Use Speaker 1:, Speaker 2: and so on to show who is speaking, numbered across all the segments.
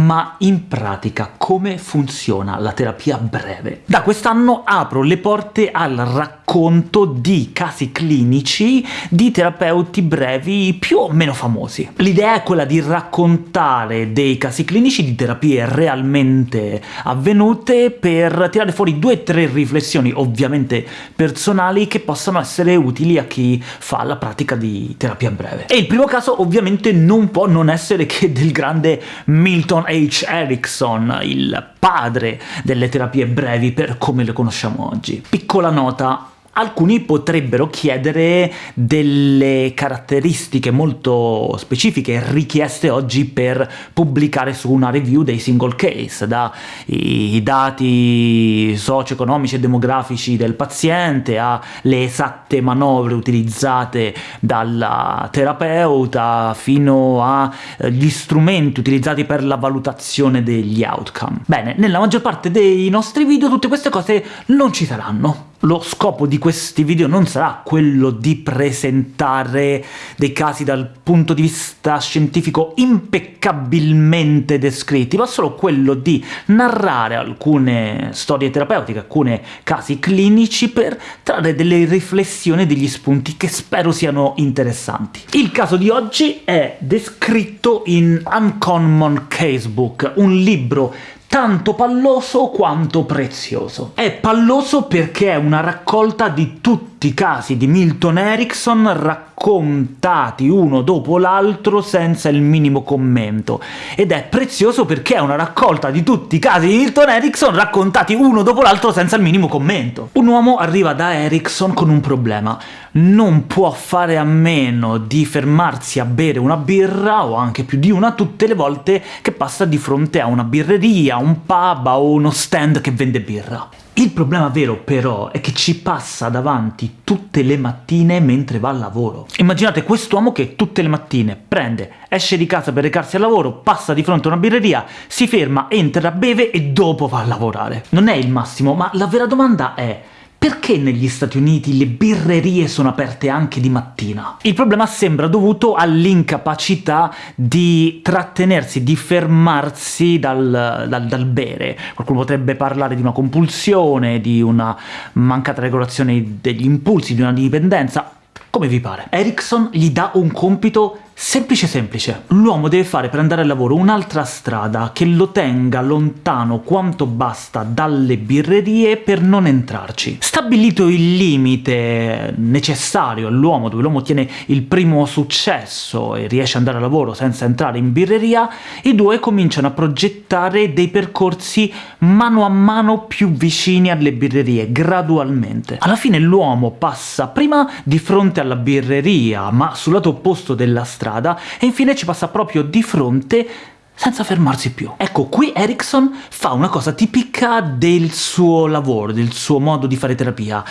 Speaker 1: Ma in pratica come funziona la terapia breve? Da quest'anno apro le porte al racconto di casi clinici di terapeuti brevi più o meno famosi. L'idea è quella di raccontare dei casi clinici di terapie realmente avvenute per tirare fuori due o tre riflessioni, ovviamente personali, che possano essere utili a chi fa la pratica di terapia breve. E il primo caso ovviamente non può non essere che del grande Milton H. Erickson, il padre delle terapie brevi per come le conosciamo oggi. Piccola nota, alcuni potrebbero chiedere delle caratteristiche molto specifiche richieste oggi per pubblicare su una review dei single case, dai dati socio-economici e demografici del paziente alle esatte manovre utilizzate dal terapeuta fino agli strumenti utilizzati per la valutazione degli outcome. Bene, nella maggior parte dei nostri video tutte queste cose non ci saranno. Lo scopo di questi video non sarà quello di presentare dei casi dal punto di vista scientifico impeccabilmente descritti, ma solo quello di narrare alcune storie terapeutiche, alcuni casi clinici, per trarre delle riflessioni e degli spunti che spero siano interessanti. Il caso di oggi è descritto in Uncommon Casebook, un libro tanto palloso quanto prezioso. È palloso perché è una raccolta di tutti i casi di Milton Erickson raccontati uno dopo l'altro senza il minimo commento, ed è prezioso perché è una raccolta di tutti i casi di Milton Erickson raccontati uno dopo l'altro senza il minimo commento. Un uomo arriva da Erickson con un problema, non può fare a meno di fermarsi a bere una birra, o anche più di una, tutte le volte che passa di fronte a una birreria, un pub o uno stand che vende birra. Il problema vero però è che ci passa davanti tutte le mattine mentre va al lavoro. Immaginate quest'uomo che tutte le mattine prende, esce di casa per recarsi al lavoro, passa di fronte a una birreria, si ferma, entra, beve e dopo va a lavorare. Non è il massimo, ma la vera domanda è perché negli Stati Uniti le birrerie sono aperte anche di mattina? Il problema sembra dovuto all'incapacità di trattenersi, di fermarsi dal, dal, dal, bere. Qualcuno potrebbe parlare di una compulsione, di una mancata regolazione degli impulsi, di una dipendenza, come vi pare. Erickson gli dà un compito Semplice semplice. L'uomo deve fare per andare al lavoro un'altra strada che lo tenga lontano quanto basta dalle birrerie per non entrarci. Stabilito il limite necessario all'uomo, dove l'uomo ottiene il primo successo e riesce ad andare al lavoro senza entrare in birreria, i due cominciano a progettare dei percorsi mano a mano più vicini alle birrerie, gradualmente. Alla fine l'uomo passa prima di fronte alla birreria, ma sul lato opposto della strada, strada, e infine ci passa proprio di fronte senza fermarsi più. Ecco, qui Erickson fa una cosa tipica del suo lavoro, del suo modo di fare terapia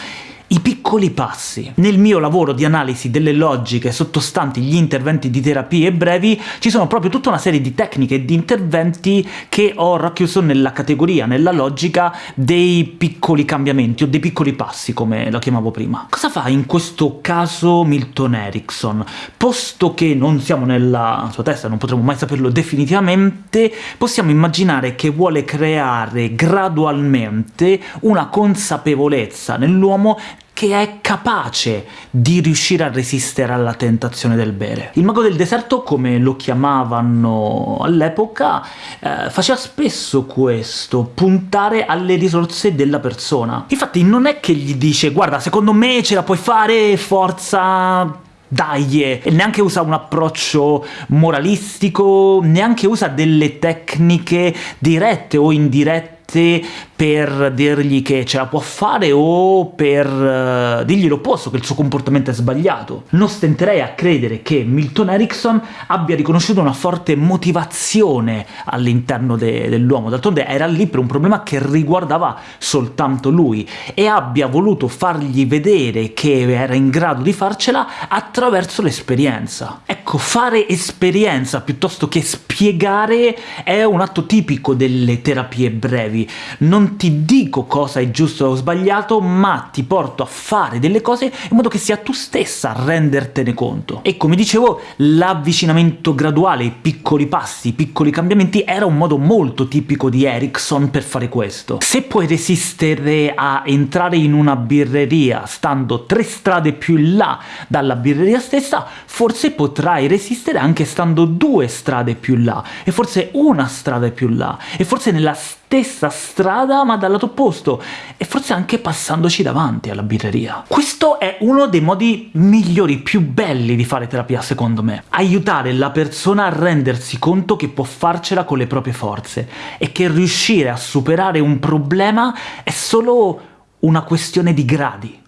Speaker 1: i piccoli passi. Nel mio lavoro di analisi delle logiche sottostanti gli interventi di terapie brevi ci sono proprio tutta una serie di tecniche e di interventi che ho racchiuso nella categoria, nella logica dei piccoli cambiamenti, o dei piccoli passi, come lo chiamavo prima. Cosa fa in questo caso Milton Erickson? Posto che non siamo nella sua testa, non potremo mai saperlo definitivamente, possiamo immaginare che vuole creare gradualmente una consapevolezza nell'uomo che è capace di riuscire a resistere alla tentazione del bere. Il mago del deserto, come lo chiamavano all'epoca, eh, faceva spesso questo, puntare alle risorse della persona. Infatti non è che gli dice «guarda, secondo me ce la puoi fare, forza, dai, e neanche usa un approccio moralistico, neanche usa delle tecniche dirette o indirette per dirgli che ce la può fare o per uh, dirgli l'opposto, che il suo comportamento è sbagliato. Non stenterei a credere che Milton Erickson abbia riconosciuto una forte motivazione all'interno de dell'uomo, d'altronde era lì per un problema che riguardava soltanto lui, e abbia voluto fargli vedere che era in grado di farcela attraverso l'esperienza. Ecco, fare esperienza piuttosto che spiegare è un atto tipico delle terapie brevi, non ti dico cosa è giusto o sbagliato, ma ti porto a fare delle cose in modo che sia tu stessa a rendertene conto. E come dicevo, l'avvicinamento graduale, i piccoli passi, i piccoli cambiamenti era un modo molto tipico di Erickson per fare questo. Se puoi resistere a entrare in una birreria stando tre strade più in là dalla birreria stessa, forse potrai resistere anche stando due strade più in là, e forse una strada più in là, e forse nella stessa strada ma dal lato opposto, e forse anche passandoci davanti alla birreria. Questo è uno dei modi migliori, più belli di fare terapia secondo me. Aiutare la persona a rendersi conto che può farcela con le proprie forze, e che riuscire a superare un problema è solo una questione di gradi.